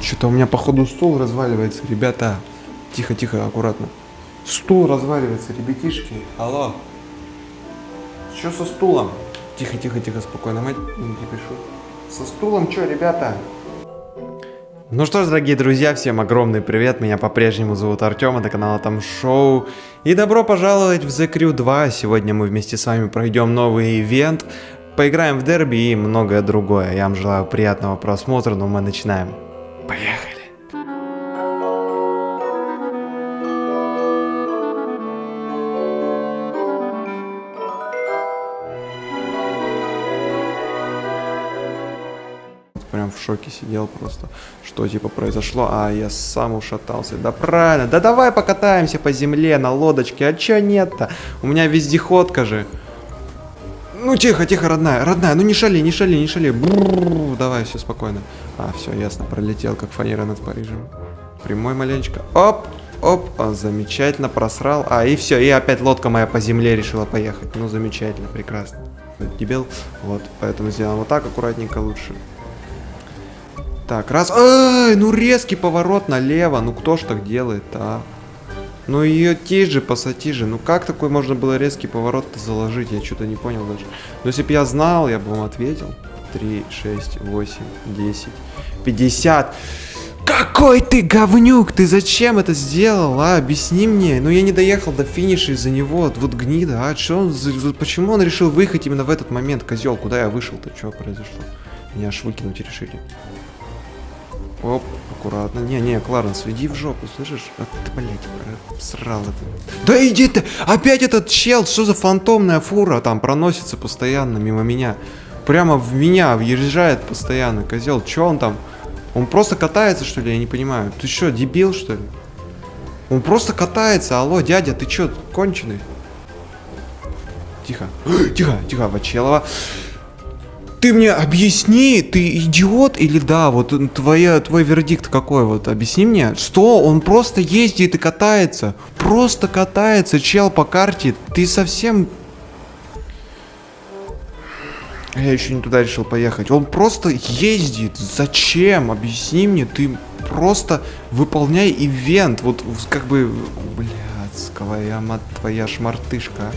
Что-то у меня походу стул разваливается, ребята. Тихо, тихо, аккуратно. Стул разваливается, ребятишки. Алло. Что со стулом? Тихо, тихо, тихо, спокойно, мать, не пишу. Со стулом что, ребята? Ну что ж, дорогие друзья, всем огромный привет, меня по-прежнему зовут Артем, это канал Там Шоу. И добро пожаловать в The Crew 2, сегодня мы вместе с вами пройдем новый ивент, поиграем в дерби и многое другое. Я вам желаю приятного просмотра, но мы начинаем. Поехали! прям в шоке сидел просто, что типа произошло, а я сам ушатался. Да правильно, да давай покатаемся по земле на лодочке, а чё нет-то? У меня вездеходка же. Ну тихо, тихо, родная, родная, ну не шали, не шали, не шали. Бррр, давай, все спокойно. А, все, ясно, пролетел, как фанера над Парижем. Прямой маленечко. Оп, оп, а, замечательно, просрал. А, и все, и опять лодка моя по земле решила поехать. Ну, замечательно, прекрасно. Дебил, вот, поэтому сделаем вот так, аккуратненько лучше. Так, раз. Ай, ну резкий поворот налево. Ну кто ж так делает а? Ну ее тиже, пассатиже. Ну как такой можно было резкий поворот заложить? Я что-то не понял даже. Но если бы я знал, я бы вам ответил. 3, 6, 8, 10, 50. Какой ты говнюк! Ты зачем это сделал, а? Объясни мне. Ну я не доехал до финиша из-за него. Вот гнида, а? Что он, почему он решил выехать именно в этот момент, козел? Куда я вышел-то? Что произошло? Меня аж выкинуть решили. Оп, аккуратно. Не-не, Кларенс, иди в жопу, слышишь? А ты, блядь, срал это. Да иди ты! Опять этот чел, что за фантомная фура там проносится постоянно мимо меня. Прямо в меня въезжает постоянно, козел. Че он там? Он просто катается, что ли? Я не понимаю. Ты что, дебил, что ли? Он просто катается. Алло, дядя, ты что, конченый? Тихо. тихо, тихо, Вачелова. Ты мне объясни, ты идиот или да, вот твоя, твой вердикт какой, вот объясни мне, что он просто ездит и катается, просто катается, чел по карте, ты совсем... Я еще не туда решил поехать, он просто ездит, зачем, объясни мне, ты просто выполняй ивент, вот как бы, блядская мать твоя шмартышка, а.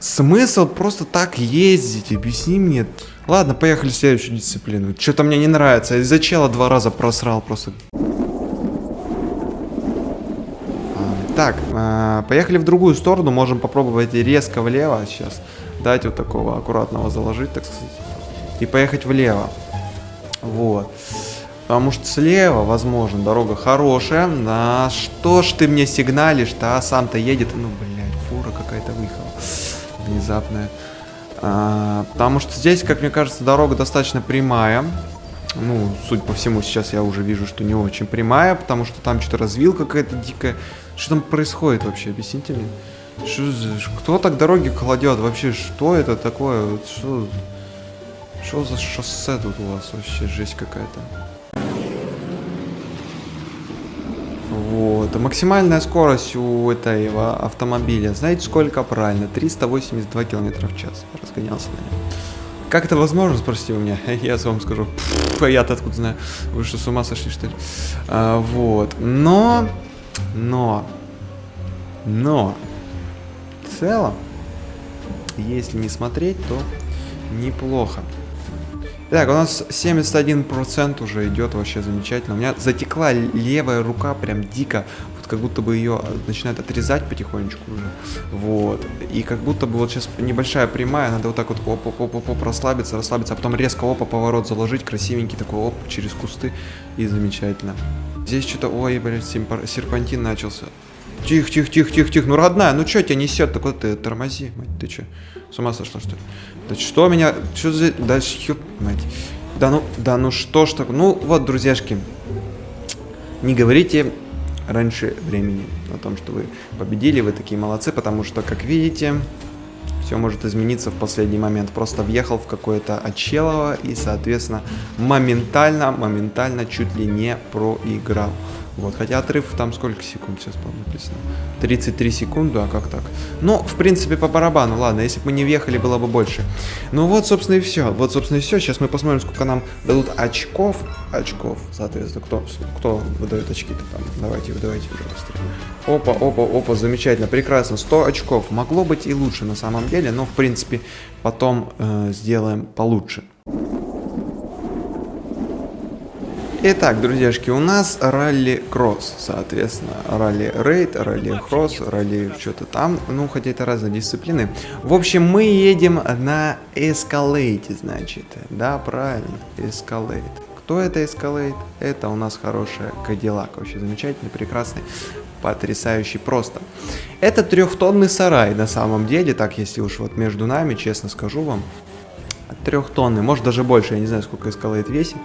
Смысл просто так ездить, объясни мне. Ладно, поехали в следующую дисциплину. Что-то мне не нравится. Из-за чела два раза просрал просто. Так, э, поехали в другую сторону. Можем попробовать резко влево сейчас. Дать вот такого аккуратного заложить, так сказать. И поехать влево. Вот. Потому что слева, возможно, дорога хорошая. На что ж ты мне сигналишь-то, а сам-то едет? Ну, блядь, фура какая-то выехала внезапная. А, потому что здесь, как мне кажется, дорога достаточно прямая. Ну, судя по всему, сейчас я уже вижу, что не очень прямая, потому что там что-то развилка какая-то дикая. Что там происходит вообще? Объясните мне. Что, кто так дороги кладет? Вообще, что это такое? Что, что за шоссе тут у вас вообще? Жесть какая-то. Вот. Максимальная скорость у этого автомобиля, знаете сколько правильно? 382 км в час. Разгонялся на нем. Как это возможно, спросите у меня? Я вам скажу. А я-то откуда знаю? Вы что, с ума сошли, что ли? А, вот. Но, но, но, целом, если не смотреть, то неплохо. Так, у нас 71% уже идет вообще замечательно. У меня затекла левая рука прям дико. Вот как будто бы ее начинает отрезать потихонечку уже. Вот. И как будто бы вот сейчас небольшая прямая, надо вот так вот оп оп оп оп, оп расслабиться, расслабиться, а потом резко опа поворот заложить, красивенький такой оп через кусты. И замечательно. Здесь что-то, ой, блядь, серпантин начался. Тихо, тихо, тихо, тихо, тихо. Ну, родная, ну что тебя несет-то? Куда ты тормози, мать, ты что? С ума сошла, что ли? Да что меня... Что за... Дальше, ёп, мать. Да ну, да ну что ж так... Ну, вот, друзьяшки. Не говорите раньше времени о том, что вы победили, вы такие молодцы, потому что, как видите, все может измениться в последний момент. Просто въехал в какое-то очелово и, соответственно, моментально, моментально чуть ли не проиграл. Вот, хотя отрыв там сколько секунд сейчас, по-моему, написано? 33 секунды, а как так? Ну, в принципе, по барабану, ладно, если бы мы не въехали, было бы больше. Ну вот, собственно, и все. Вот, собственно, и все. Сейчас мы посмотрим, сколько нам дадут очков. Очков, соответственно, кто, кто выдает очки-то там. Давайте, выдавайте уже быстрее. Опа, опа, опа, замечательно, прекрасно. 100 очков. Могло быть и лучше на самом деле, но, в принципе, потом э, сделаем получше. Итак, друзьяшки, у нас ралли-кросс, соответственно, ралли-рейд, ралли-кросс, ралли что-то там, ну, хотя это разные дисциплины. В общем, мы едем на эскалейте, значит, да, правильно, эскалейт. Кто это эскалейт? Это у нас хорошая Кадиллак, вообще замечательный, прекрасный, потрясающий просто. Это трехтонный сарай на самом деле, так если уж вот между нами, честно скажу вам, трехтонный, может даже больше, я не знаю, сколько эскалейт весит.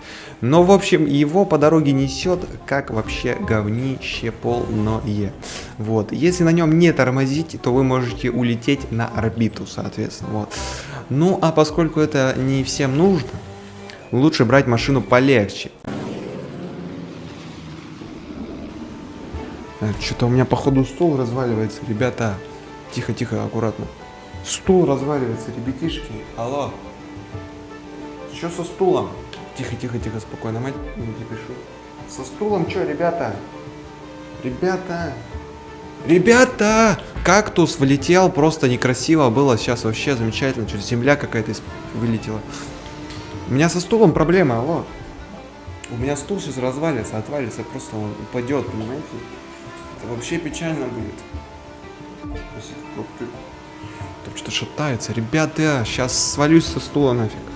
Но, в общем, его по дороге несет, как вообще говнище полное. Вот, если на нем не тормозить, то вы можете улететь на орбиту, соответственно, вот. Ну, а поскольку это не всем нужно, лучше брать машину полегче. Что-то у меня, походу, стул разваливается, ребята. Тихо, тихо, аккуратно. Стул разваливается, ребятишки. Алло. Что со стулом? Тихо, тихо, тихо, спокойно, мать, не пишу. Со стулом что, ребята? Ребята! Ребята! Кактус влетел, просто некрасиво было. Сейчас вообще замечательно. Через земля какая-то вылетела. У меня со стулом проблема, алло. У меня стул сейчас развалится, отвалится, просто он упадет, понимаете? Это вообще печально будет. Там что-то шатается. Ребята, сейчас свалюсь со стула нафиг.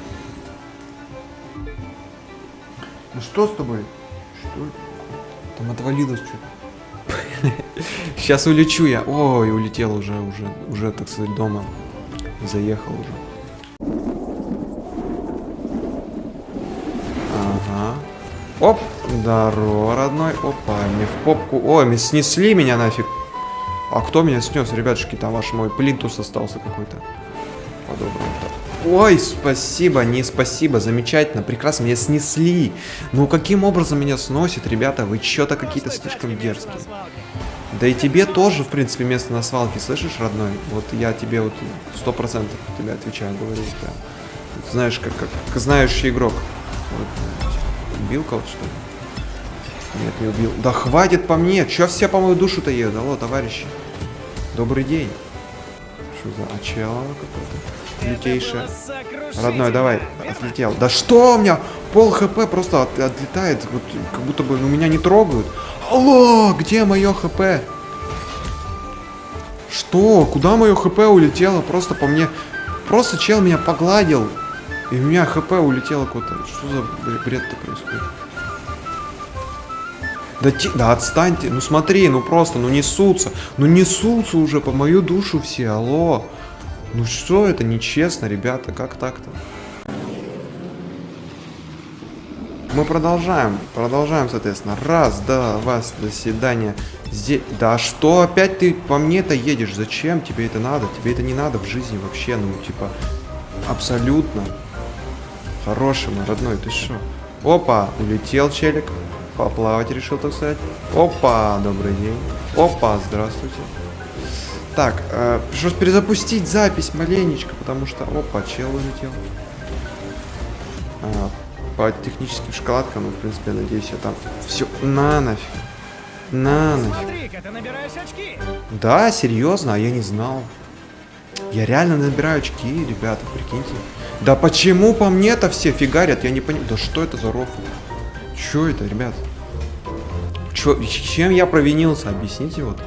Ну что с тобой? Что? Там отвалилось что-то. Сейчас улечу я. Ой, улетел уже, уже, уже, так сказать, дома. Заехал уже. Ага. Оп, здорово, родной. Опа, мне в попку. Ой, снесли меня нафиг. А кто меня снес, ребятушки? Там ваш мой плинтус остался какой-то. По-доброму Ой, спасибо, не спасибо, замечательно, прекрасно, меня снесли. Ну каким образом меня сносит, ребята, вы что-то какие-то слишком дерзкие. Да и тебе тоже, в принципе, место на свалке, слышишь, родной? Вот я тебе вот сто процентов тебе отвечаю, говорю, прям. Знаешь, как, как, как знающий игрок. Вот, убил кого-то, что ли? Нет, не убил. Да хватит по мне, чё все по мою душу-то едут? Алло, товарищи. Добрый день. Что за очало какое-то? Лютейшая. Родной, давай, отлетел. Да что у меня? Пол хп просто от, отлетает, вот, как будто бы ну, меня не трогают. Алло, где мое хп? Что? Куда мое хп улетело? Просто по мне... Просто чел меня погладил. И у меня хп улетело куда-то. Что за бред-то происходит? Да, ти... да отстаньте, ну смотри, ну просто, ну несутся, ну несутся уже по мою душу все, алло. Ну что это нечестно, ребята, как так-то? Мы продолжаем, продолжаем, соответственно. Раз, да, вас, до свидания. Здесь, да что опять ты по мне-то едешь? Зачем тебе это надо? Тебе это не надо в жизни вообще, ну, типа, абсолютно. Хороший мой родной, ты что? Опа, улетел челик. Поплавать решил, так сказать. Опа, добрый день. Опа, здравствуйте. Так, э, пришлось перезапустить запись маленечко, потому что... Опа, чел улетел. А, по техническим шоколадкам, ну, в принципе, я надеюсь, я там... Все, на нафиг. На нафиг. Да, серьезно, а я не знал. Я реально набираю очки, ребята, прикиньте. Да почему по мне-то все фигарят? Я не понимаю. Да что это за рофл? Что это, ребят? Чё, чем я провинился? Объясните вот.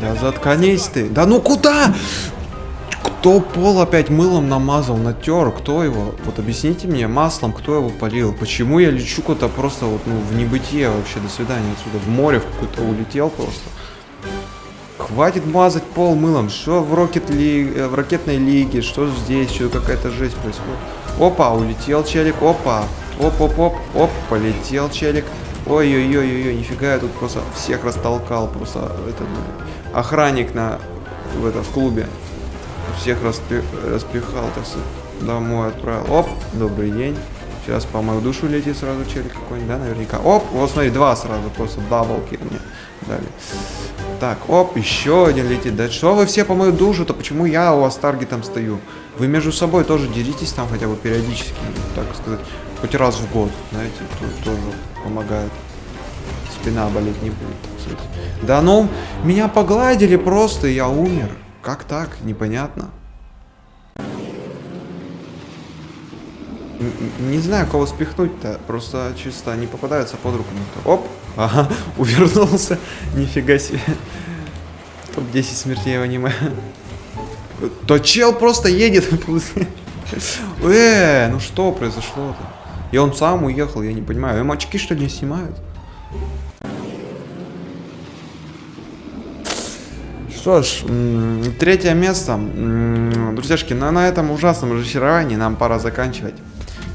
Да заткнись ты. Да ну куда? Кто пол опять мылом намазал, натер? Кто его? Вот объясните мне, маслом кто его полил? Почему я лечу куда-то просто вот, ну, в небытие вообще? До свидания отсюда. В море в какое-то улетел просто. Хватит мазать пол мылом. Что в, рокет ли... Э, в ракетной лиге? Что здесь? Что какая-то жесть происходит? Опа, улетел челик. Опа. Оп-оп-оп. Оп, полетел челик. Ой-ой-ой-ой, нифига я тут просто всех растолкал. Просто этот охранник на в, это, в клубе. всех распи- распихал, так сказать, домой отправил. Оп, добрый день. Сейчас по мою душу летит сразу челик какой-нибудь, да, наверняка. Оп, вот смотри, два сразу, просто даблки мне дали. Так, оп, еще один летит. Да что вы все по мою душу-то? Почему я у вас таргетом стою? Вы между собой тоже деритесь там хотя бы периодически, так сказать, хоть раз в год, знаете, тоже помогает. Спина болеть не будет. Да ну, меня погладили просто, я умер. Как так? Непонятно. Не знаю, кого спихнуть-то. Просто чисто не попадаются под руку никто. Оп! Ага, увернулся. Нифига себе. Топ-10 смертей в аниме. То чел просто едет. Э, ну что произошло-то? И он сам уехал, я не понимаю. Им очки что ли не снимают? Что ж, третье место. Друзьяшки, на, на этом ужасном разочаровании нам пора заканчивать.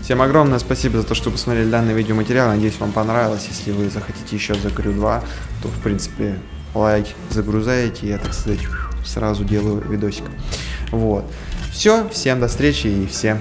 Всем огромное спасибо за то, что посмотрели данный видеоматериал. Надеюсь, вам понравилось. Если вы захотите еще за Крю 2, то, в принципе, лайк загрузаете. Я, так сказать, сразу делаю видосик. Вот. Все, всем до встречи и всем